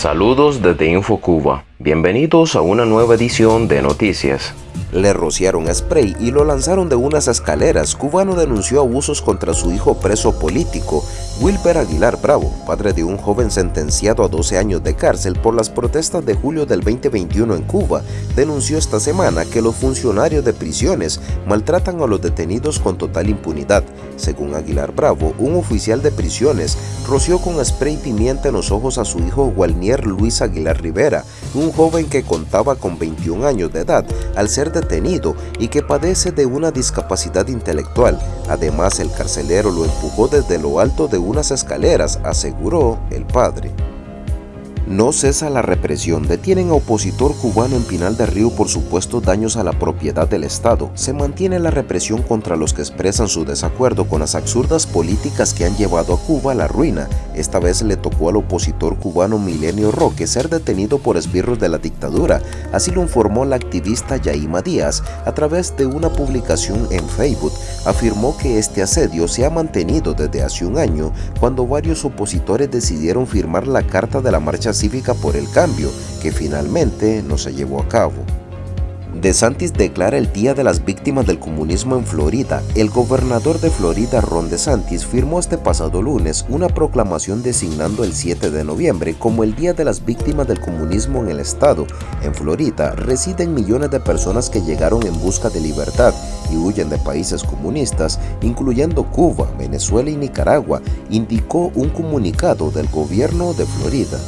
Saludos desde InfoCuba. Bienvenidos a una nueva edición de Noticias. Le rociaron spray y lo lanzaron de unas escaleras. Cubano denunció abusos contra su hijo preso político. Wilber Aguilar Bravo, padre de un joven sentenciado a 12 años de cárcel por las protestas de julio del 2021 en Cuba, denunció esta semana que los funcionarios de prisiones maltratan a los detenidos con total impunidad. Según Aguilar Bravo, un oficial de prisiones roció con spray pimienta en los ojos a su hijo Walnier Luis Aguilar Rivera, un joven que contaba con 21 años de edad al ser detenido y que padece de una discapacidad intelectual. Además, el carcelero lo empujó desde lo alto de unas escaleras, aseguró el padre. No cesa la represión. Detienen a opositor cubano en Pinal de Río por supuestos daños a la propiedad del Estado. Se mantiene la represión contra los que expresan su desacuerdo con las absurdas políticas que han llevado a Cuba a la ruina. Esta vez le tocó al opositor cubano Milenio Roque ser detenido por esbirros de la dictadura. Así lo informó la activista Yaima Díaz a través de una publicación en Facebook. Afirmó que este asedio se ha mantenido desde hace un año cuando varios opositores decidieron firmar la carta de la marcha cívica por el cambio, que finalmente no se llevó a cabo. DeSantis declara el Día de las Víctimas del Comunismo en Florida. El gobernador de Florida, Ron DeSantis, firmó este pasado lunes una proclamación designando el 7 de noviembre como el Día de las Víctimas del Comunismo en el estado. En Florida residen millones de personas que llegaron en busca de libertad y huyen de países comunistas, incluyendo Cuba, Venezuela y Nicaragua, indicó un comunicado del gobierno de Florida.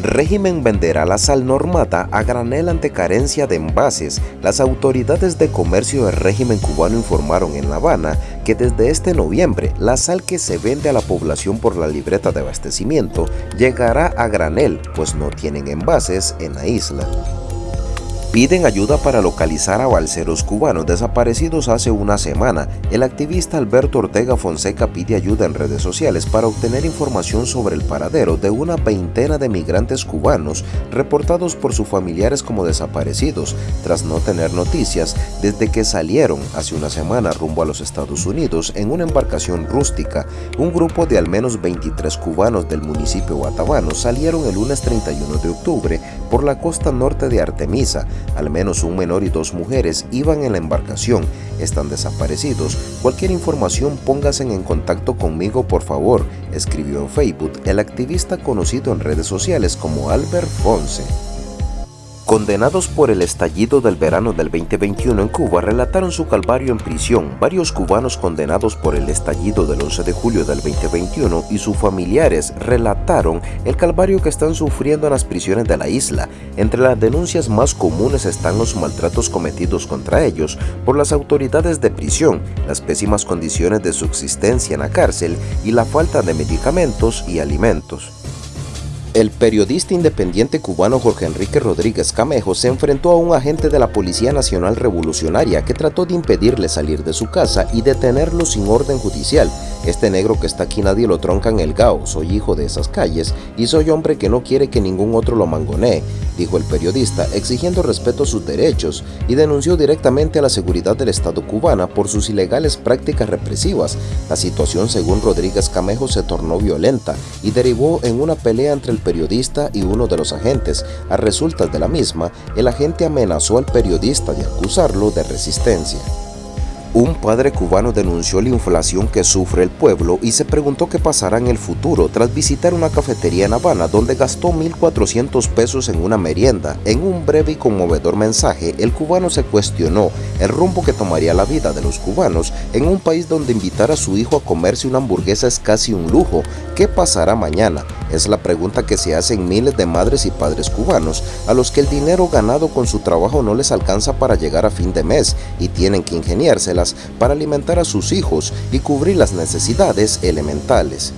Régimen venderá la sal normata a granel ante carencia de envases. Las autoridades de comercio del régimen cubano informaron en La Habana que desde este noviembre la sal que se vende a la población por la libreta de abastecimiento llegará a granel, pues no tienen envases en la isla. Piden ayuda para localizar a balseros cubanos desaparecidos hace una semana. El activista Alberto Ortega Fonseca pide ayuda en redes sociales para obtener información sobre el paradero de una veintena de migrantes cubanos reportados por sus familiares como desaparecidos, tras no tener noticias desde que salieron hace una semana rumbo a los Estados Unidos en una embarcación rústica. Un grupo de al menos 23 cubanos del municipio Guatabano salieron el lunes 31 de octubre por la costa norte de Artemisa, al menos un menor y dos mujeres iban en la embarcación. Están desaparecidos. Cualquier información póngase en contacto conmigo por favor, escribió en Facebook el activista conocido en redes sociales como Albert Fonse. Condenados por el estallido del verano del 2021 en Cuba relataron su calvario en prisión. Varios cubanos condenados por el estallido del 11 de julio del 2021 y sus familiares relataron el calvario que están sufriendo en las prisiones de la isla. Entre las denuncias más comunes están los maltratos cometidos contra ellos por las autoridades de prisión, las pésimas condiciones de subsistencia en la cárcel y la falta de medicamentos y alimentos. El periodista independiente cubano Jorge Enrique Rodríguez Camejo se enfrentó a un agente de la Policía Nacional Revolucionaria que trató de impedirle salir de su casa y detenerlo sin orden judicial. Este negro que está aquí nadie lo tronca en el Gao, soy hijo de esas calles y soy hombre que no quiere que ningún otro lo mangonee, dijo el periodista, exigiendo respeto a sus derechos y denunció directamente a la seguridad del Estado cubana por sus ilegales prácticas represivas. La situación, según Rodríguez Camejo, se tornó violenta y derivó en una pelea entre el periodista y uno de los agentes. A resultas de la misma, el agente amenazó al periodista de acusarlo de resistencia. Un padre cubano denunció la inflación que sufre el pueblo y se preguntó qué pasará en el futuro tras visitar una cafetería en Habana donde gastó 1.400 pesos en una merienda. En un breve y conmovedor mensaje, el cubano se cuestionó el rumbo que tomaría la vida de los cubanos en un país donde invitar a su hijo a comerse una hamburguesa es casi un lujo. ¿Qué pasará mañana? Es la pregunta que se hacen miles de madres y padres cubanos a los que el dinero ganado con su trabajo no les alcanza para llegar a fin de mes y tienen que ingeniárselas para alimentar a sus hijos y cubrir las necesidades elementales.